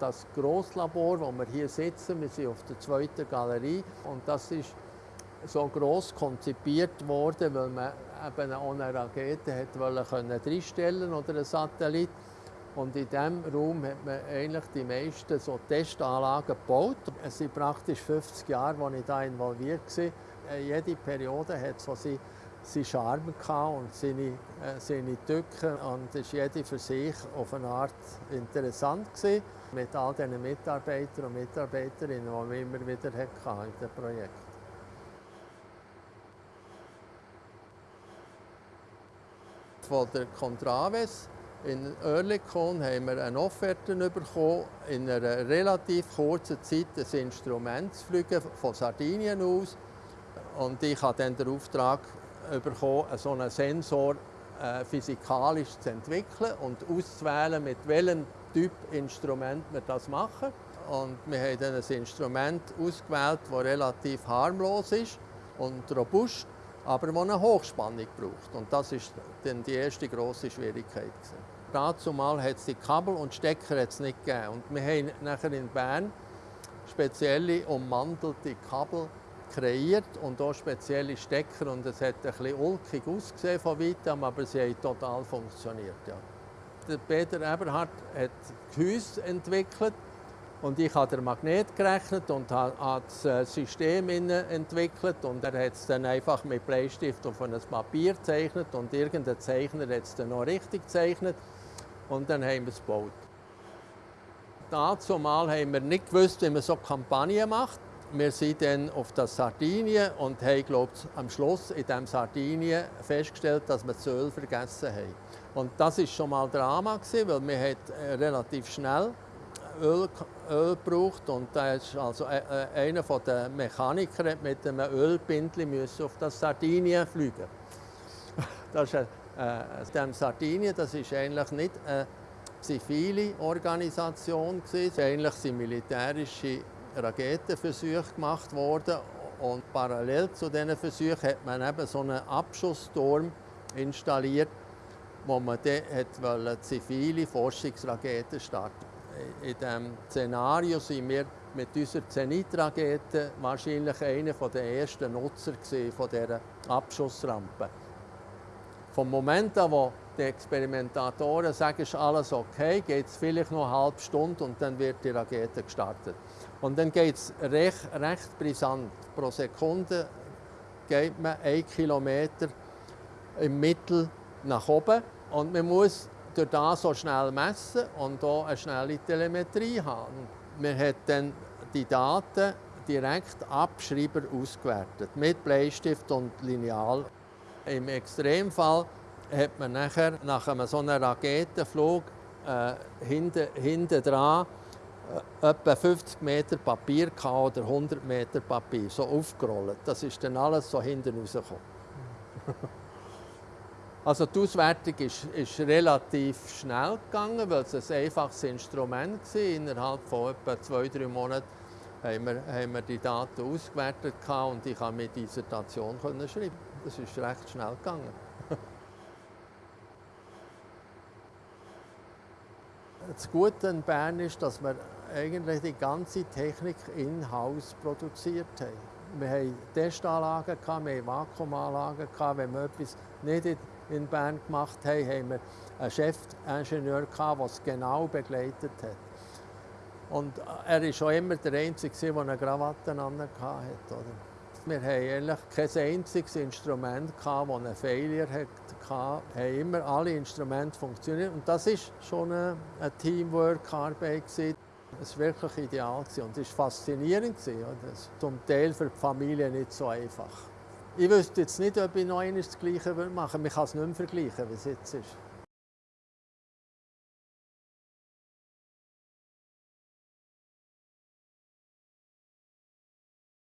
Das Grosslabor, wo wir hier sitzen, wir sind auf der zweiten Galerie und das ist so gross konzipiert worden, weil man eben auch eine Rakete hat wollen reinstellen oder einen Satellit. Und in diesem Raum hat man eigentlich die meisten so Testanlagen gebaut. Es sind praktisch 50 Jahre, als ich da involviert war. Äh, jede Periode hat so seinen seine Charme und seine, äh, seine Tücken. Und es war jede für sich auf eine Art interessant. Gewesen, mit all diesen Mitarbeitern und Mitarbeiterinnen, die wir immer wieder hatten in dem Projekt. Von der Contraves in Oerlikon haben wir eine Offerte bekommen, in einer relativ kurzen Zeit ein Instrument zu fliegen, von Sardinien aus. Und ich habe dann den Auftrag bekommen, so einen Sensor äh, physikalisch zu entwickeln und auszuwählen, mit welchem Typ Instrument wir das machen. Und wir haben dann ein Instrument ausgewählt, das relativ harmlos ist und robust, aber das eine Hochspannung braucht. Und das war dann die erste grosse Schwierigkeit. Dazu mal hat es die Kabel und Stecker nicht gegeben. Und wir haben nachher in Bern spezielle ummantelte Kabel kreiert und auch spezielle Stecker. Und es hat ein bisschen ulkig ausgesehen von weitem, aber sie haben total funktioniert. Ja. Der Peter Eberhardt hat Gehäuse entwickelt und ich habe den Magnet gerechnet und habe das äh, System entwickelt und er hat es dann einfach mit Bleistift auf ein Papier gezeichnet und irgendein Zeichner hat es dann noch richtig gezeichnet und dann haben wir es gebaut. Dazu mal haben wir nicht gewusst, wie man so Kampagnen macht. Wir sind dann auf das Sardinien und haben glaub, am Schluss in diesem Sardinien festgestellt, dass wir das Öl vergessen haben. Und das war schon mal Drama, gewesen, weil wir äh, relativ schnell Öl, Öl gebraucht und da ist also äh, äh, einer der Mechaniker mit einem Ölbindel auf das Sardinien fliegen. das ist, äh, Sardinien, das ist eigentlich nicht eine zivile Organisation gewesen, eigentlich sind militärische Raketenversuche gemacht worden und parallel zu diesen Versuchen hat man eben so einen Abschussturm installiert, wo man dann zivile Forschungsraketen starten In diesem Szenario sind wir mit unserer Zenit-Rakete wahrscheinlich einer der ersten Nutzer von dieser Abschussrampe. Vom Moment an, wo die Experimentatoren sagen, ist alles okay, geht es vielleicht noch eine halbe Stunde und dann wird die Rakete gestartet. Und dann geht es recht, recht brisant. Pro Sekunde geht man einen Kilometer im Mittel nach oben und man muss durch das so schnell messen und auch eine schnelle Telemetrie haben. Man hat dann die Daten direkt Abschreiber ausgewertet, mit Bleistift und Lineal. Im Extremfall hat man nachher nach einem so einem Raketenflug äh, hinten, hinten dran etwa 50 Meter Papier oder 100 Meter Papier, so aufgerollt. Das ist dann alles so hinten rausgekommen. also die Auswertung ist, ist, relativ schnell gegangen, weil es ein einfaches Instrument war. Innerhalb von etwa zwei, drei Monaten haben wir, haben wir die Daten ausgewertet und ich konnte mit Dissertation schreiben. Das ist recht schnell gegangen. Das Gute an Bern ist, dass wir eigentlich die ganze Technik in-house produziert haben. Wir hatten Testanlagen, wir hatten Vakuumanlagen. Wenn wir etwas nicht in Bern gemacht haben, haben wir einen Chefingenieur, der es genau begleitet hat. Und er war schon immer der Einzige, der eine Krawatte hatte. Wir hatten eigentlich kein einziges Instrument, das einen Failure hatte. Wir haben immer alle Instrumente funktioniert. Und das war schon eine, Teamwork-Arbeit. Es war wirklich ideal und es war faszinierend. Das zum Teil für die Familie nicht so einfach. Ich wüsste jetzt nicht, ob ich noch eines das Gleiche machen würde. Man kann es nicht mehr vergleichen, wie es jetzt ist.